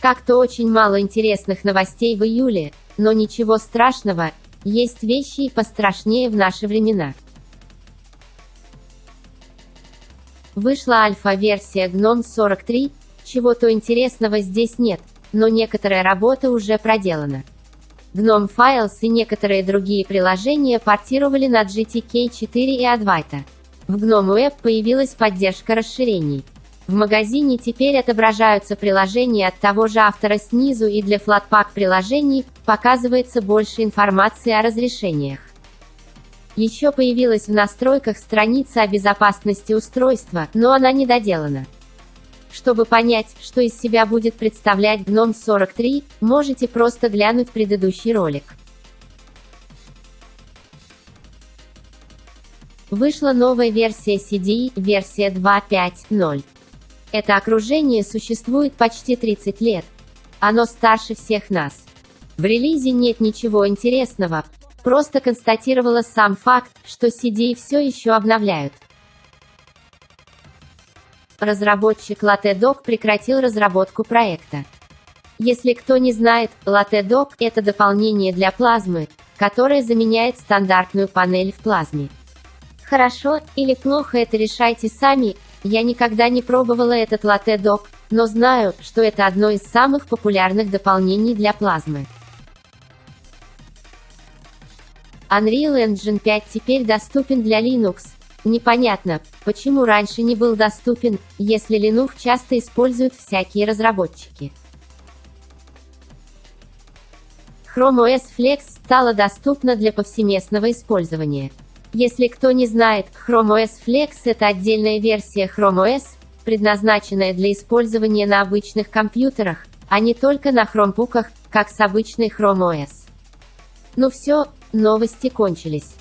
Как-то очень мало интересных новостей в июле, но ничего страшного, есть вещи и пострашнее в наши времена. Вышла альфа-версия GNOME 43, чего-то интересного здесь нет, но некоторая работа уже проделана. GNOME Files и некоторые другие приложения портировали на GTK4 и Advaita. В GNOME Web появилась поддержка расширений. В магазине теперь отображаются приложения от того же автора снизу и для Flatpak приложений показывается больше информации о разрешениях. Еще появилась в настройках страница о безопасности устройства, но она не доделана. Чтобы понять, что из себя будет представлять GNOME 43, можете просто глянуть предыдущий ролик. Вышла новая версия CDE, версия 2.5.0. Это окружение существует почти 30 лет. Оно старше всех нас. В релизе нет ничего интересного, просто констатировала сам факт, что CD все еще обновляют. Разработчик LaTeDoc прекратил разработку проекта. Если кто не знает, LaTeDoc – это дополнение для плазмы, которое заменяет стандартную панель в плазме. Хорошо или плохо это решайте сами, я никогда не пробовала этот латте-док, но знаю, что это одно из самых популярных дополнений для плазмы. Unreal Engine 5 теперь доступен для Linux. Непонятно, почему раньше не был доступен, если Linux часто используют всякие разработчики. Chrome OS Flex стала доступна для повсеместного использования. Если кто не знает, Chrome OS Flex – это отдельная версия Chrome OS, предназначенная для использования на обычных компьютерах, а не только на хромбуках, как с обычной Chrome OS. Ну все, новости кончились.